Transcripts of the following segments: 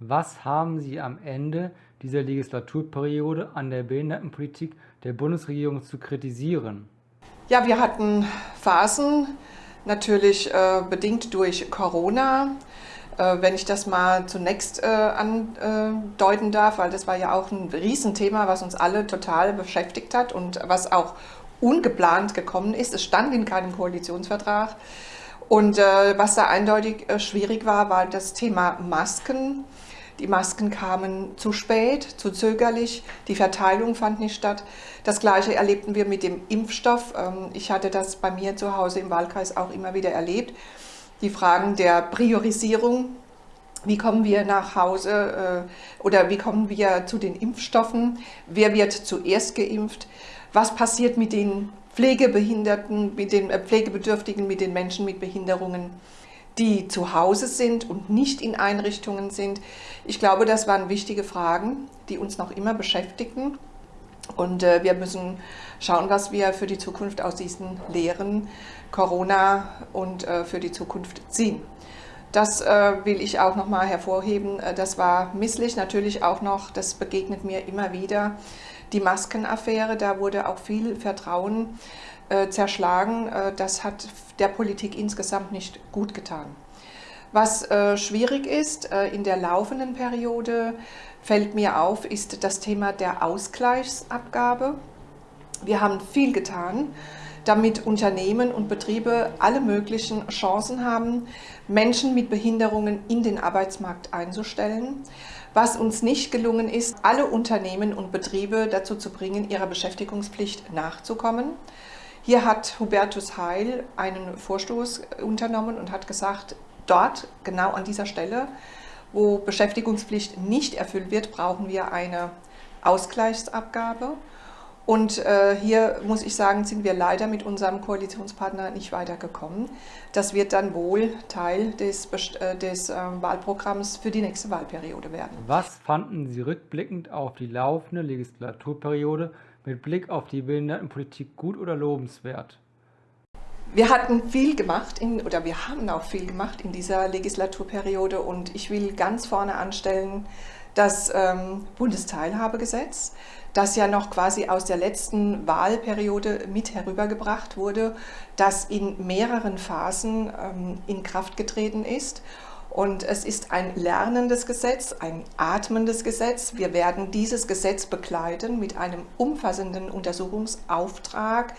Was haben Sie am Ende dieser Legislaturperiode an der Behindertenpolitik der Bundesregierung zu kritisieren? Ja, wir hatten Phasen, natürlich äh, bedingt durch Corona. Äh, wenn ich das mal zunächst äh, andeuten darf, weil das war ja auch ein Riesenthema, was uns alle total beschäftigt hat und was auch ungeplant gekommen ist. Es stand in keinem Koalitionsvertrag. Und äh, was da eindeutig äh, schwierig war, war das Thema Masken. Die Masken kamen zu spät, zu zögerlich, die Verteilung fand nicht statt. Das Gleiche erlebten wir mit dem Impfstoff. Ähm, ich hatte das bei mir zu Hause im Wahlkreis auch immer wieder erlebt. Die Fragen der Priorisierung, wie kommen wir nach Hause äh, oder wie kommen wir zu den Impfstoffen, wer wird zuerst geimpft, was passiert mit den Pflegebehinderten, mit den äh, Pflegebedürftigen, mit den Menschen mit Behinderungen die zu Hause sind und nicht in Einrichtungen sind. Ich glaube, das waren wichtige Fragen, die uns noch immer beschäftigen. Und äh, wir müssen schauen, was wir für die Zukunft aus diesen Lehren Corona und äh, für die Zukunft ziehen. Das äh, will ich auch noch mal hervorheben. Äh, das war misslich. Natürlich auch noch, das begegnet mir immer wieder, die Maskenaffäre. Da wurde auch viel Vertrauen äh, zerschlagen. Äh, das hat der Politik insgesamt nicht gut getan. Was äh, schwierig ist äh, in der laufenden Periode, fällt mir auf, ist das Thema der Ausgleichsabgabe. Wir haben viel getan, damit Unternehmen und Betriebe alle möglichen Chancen haben, Menschen mit Behinderungen in den Arbeitsmarkt einzustellen. Was uns nicht gelungen ist, alle Unternehmen und Betriebe dazu zu bringen, ihrer Beschäftigungspflicht nachzukommen. Hier hat Hubertus Heil einen Vorstoß unternommen und hat gesagt, dort, genau an dieser Stelle, wo Beschäftigungspflicht nicht erfüllt wird, brauchen wir eine Ausgleichsabgabe. Und äh, hier muss ich sagen, sind wir leider mit unserem Koalitionspartner nicht weitergekommen. Das wird dann wohl Teil des, äh, des äh, Wahlprogramms für die nächste Wahlperiode werden. Was fanden Sie rückblickend auf die laufende Legislaturperiode mit Blick auf die Behindertenpolitik gut oder lobenswert? Wir hatten viel gemacht in, oder wir haben auch viel gemacht in dieser Legislaturperiode und ich will ganz vorne anstellen das ähm, Bundesteilhabegesetz, das ja noch quasi aus der letzten Wahlperiode mit herübergebracht wurde, das in mehreren Phasen ähm, in Kraft getreten ist und es ist ein lernendes Gesetz, ein atmendes Gesetz. Wir werden dieses Gesetz begleiten mit einem umfassenden Untersuchungsauftrag,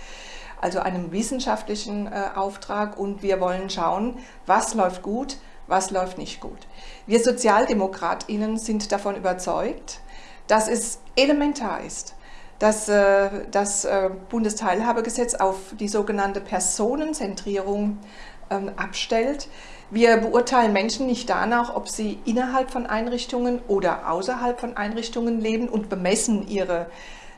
also einem wissenschaftlichen äh, Auftrag. Und wir wollen schauen, was läuft gut, was läuft nicht gut. Wir SozialdemokratInnen sind davon überzeugt, dass es elementar ist, dass äh, das äh, Bundesteilhabegesetz auf die sogenannte Personenzentrierung ähm, abstellt. Wir beurteilen Menschen nicht danach, ob sie innerhalb von Einrichtungen oder außerhalb von Einrichtungen leben und bemessen ihre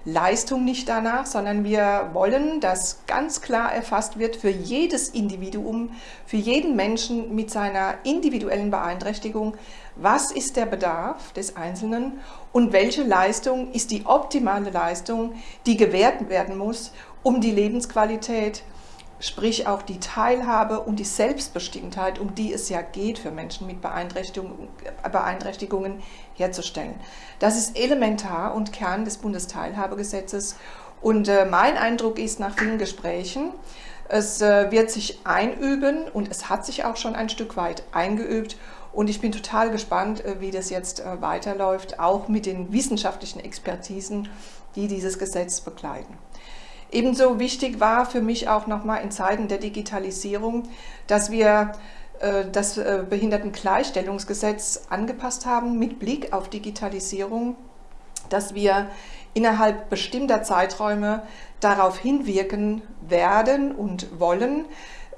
Leistung nicht danach, sondern wir wollen, dass ganz klar erfasst wird für jedes Individuum, für jeden Menschen mit seiner individuellen Beeinträchtigung, was ist der Bedarf des Einzelnen und welche Leistung ist die optimale Leistung, die gewährt werden muss, um die Lebensqualität sprich auch die Teilhabe und die Selbstbestimmtheit, um die es ja geht für Menschen mit Beeinträchtigungen, Beeinträchtigungen herzustellen. Das ist elementar und Kern des Bundesteilhabegesetzes. Und äh, mein Eindruck ist nach vielen Gesprächen, es äh, wird sich einüben und es hat sich auch schon ein Stück weit eingeübt. Und ich bin total gespannt, äh, wie das jetzt weiterläuft, auch mit den wissenschaftlichen Expertisen, die dieses Gesetz begleiten. Ebenso wichtig war für mich auch nochmal in Zeiten der Digitalisierung, dass wir äh, das äh, Behindertengleichstellungsgesetz angepasst haben mit Blick auf Digitalisierung, dass wir innerhalb bestimmter Zeiträume darauf hinwirken werden und wollen,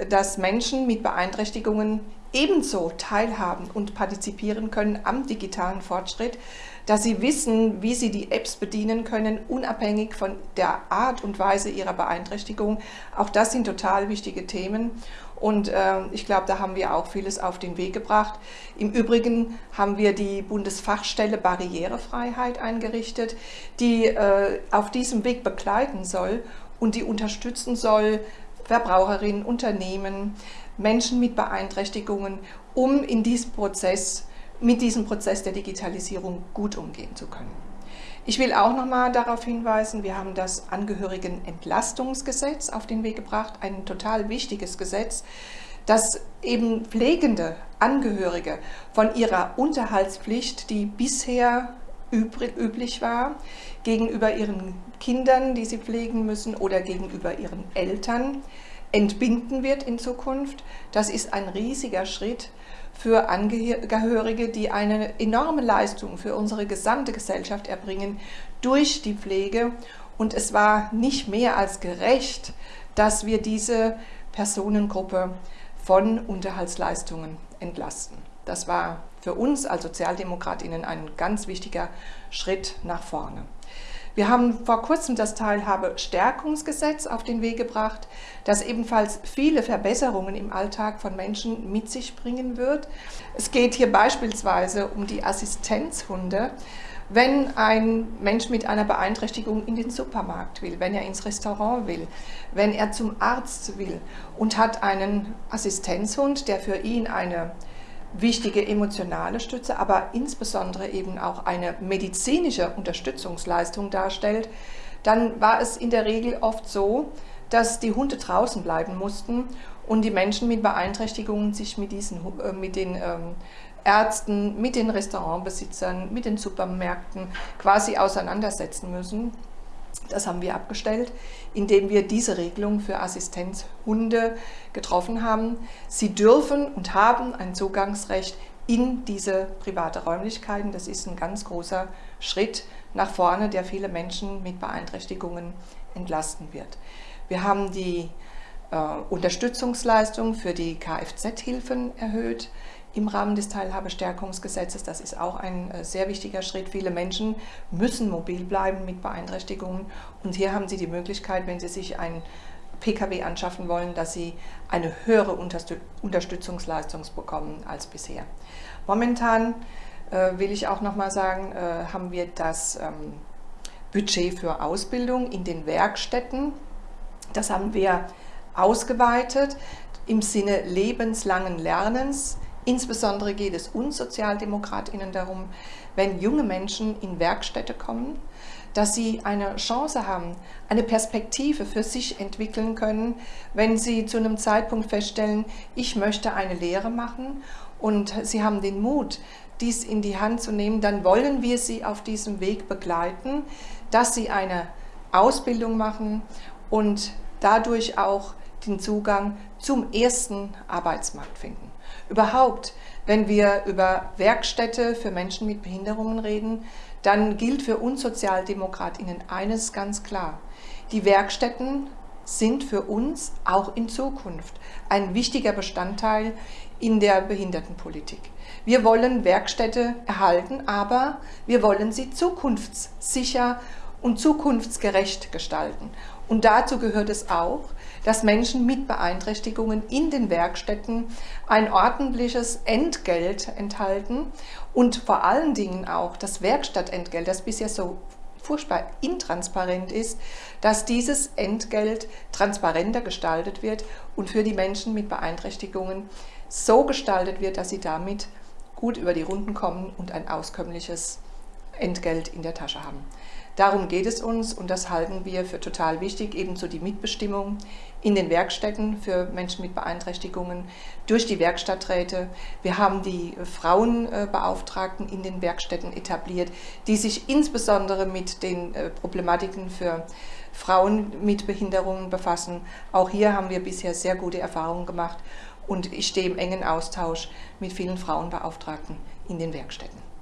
dass Menschen mit Beeinträchtigungen ebenso teilhaben und partizipieren können am digitalen Fortschritt, dass sie wissen, wie sie die Apps bedienen können, unabhängig von der Art und Weise ihrer Beeinträchtigung. Auch das sind total wichtige Themen. Und äh, ich glaube, da haben wir auch vieles auf den Weg gebracht. Im Übrigen haben wir die Bundesfachstelle Barrierefreiheit eingerichtet, die äh, auf diesem Weg begleiten soll und die unterstützen soll, Verbraucherinnen, Unternehmen, Menschen mit Beeinträchtigungen, um in diesem Prozess mit diesem Prozess der Digitalisierung gut umgehen zu können. Ich will auch noch mal darauf hinweisen, wir haben das Angehörigenentlastungsgesetz auf den Weg gebracht, ein total wichtiges Gesetz, das eben pflegende Angehörige von ihrer Unterhaltspflicht, die bisher üblich war, gegenüber ihren Kindern, die sie pflegen müssen oder gegenüber ihren Eltern, entbinden wird in Zukunft. Das ist ein riesiger Schritt für Angehörige, die eine enorme Leistung für unsere gesamte Gesellschaft erbringen durch die Pflege. Und es war nicht mehr als gerecht, dass wir diese Personengruppe von Unterhaltsleistungen entlasten. Das war für uns als Sozialdemokratinnen ein ganz wichtiger Schritt nach vorne. Wir haben vor kurzem das Teilhabestärkungsgesetz auf den Weg gebracht, das ebenfalls viele Verbesserungen im Alltag von Menschen mit sich bringen wird. Es geht hier beispielsweise um die Assistenzhunde. Wenn ein Mensch mit einer Beeinträchtigung in den Supermarkt will, wenn er ins Restaurant will, wenn er zum Arzt will und hat einen Assistenzhund, der für ihn eine wichtige emotionale Stütze, aber insbesondere eben auch eine medizinische Unterstützungsleistung darstellt, dann war es in der Regel oft so, dass die Hunde draußen bleiben mussten und die Menschen mit Beeinträchtigungen sich mit, diesen, äh, mit den ähm, Ärzten, mit den Restaurantbesitzern, mit den Supermärkten quasi auseinandersetzen müssen. Das haben wir abgestellt, indem wir diese Regelung für Assistenzhunde getroffen haben. Sie dürfen und haben ein Zugangsrecht in diese private Räumlichkeiten. Das ist ein ganz großer Schritt nach vorne, der viele Menschen mit Beeinträchtigungen entlasten wird. Wir haben die äh, Unterstützungsleistung für die Kfz-Hilfen erhöht im Rahmen des Teilhabestärkungsgesetzes. Das ist auch ein äh, sehr wichtiger Schritt. Viele Menschen müssen mobil bleiben mit Beeinträchtigungen und hier haben Sie die Möglichkeit, wenn Sie sich ein Pkw anschaffen wollen, dass sie eine höhere Unterstützungsleistung bekommen als bisher. Momentan äh, will ich auch noch mal sagen, äh, haben wir das ähm, Budget für Ausbildung in den Werkstätten. Das haben wir ausgeweitet im Sinne lebenslangen Lernens. Insbesondere geht es uns Sozialdemokratinnen darum, wenn junge Menschen in Werkstätte kommen, dass sie eine Chance haben, eine Perspektive für sich entwickeln können, wenn sie zu einem Zeitpunkt feststellen, ich möchte eine Lehre machen und sie haben den Mut, dies in die Hand zu nehmen, dann wollen wir sie auf diesem Weg begleiten, dass sie eine Ausbildung machen und dadurch auch den Zugang zum ersten Arbeitsmarkt finden. Überhaupt, wenn wir über Werkstätte für Menschen mit Behinderungen reden, dann gilt für uns Sozialdemokratinnen eines ganz klar. Die Werkstätten sind für uns auch in Zukunft ein wichtiger Bestandteil in der Behindertenpolitik. Wir wollen Werkstätte erhalten, aber wir wollen sie zukunftssicher und zukunftsgerecht gestalten. Und dazu gehört es auch, dass Menschen mit Beeinträchtigungen in den Werkstätten ein ordentliches Entgelt enthalten und vor allen Dingen auch das Werkstattentgelt, das bisher so furchtbar intransparent ist, dass dieses Entgelt transparenter gestaltet wird und für die Menschen mit Beeinträchtigungen so gestaltet wird, dass sie damit gut über die Runden kommen und ein auskömmliches Entgelt in der Tasche haben. Darum geht es uns und das halten wir für total wichtig, ebenso die Mitbestimmung in den Werkstätten für Menschen mit Beeinträchtigungen durch die Werkstatträte. Wir haben die Frauenbeauftragten in den Werkstätten etabliert, die sich insbesondere mit den äh, Problematiken für Frauen mit Behinderungen befassen. Auch hier haben wir bisher sehr gute Erfahrungen gemacht und ich stehe im engen Austausch mit vielen Frauenbeauftragten in den Werkstätten.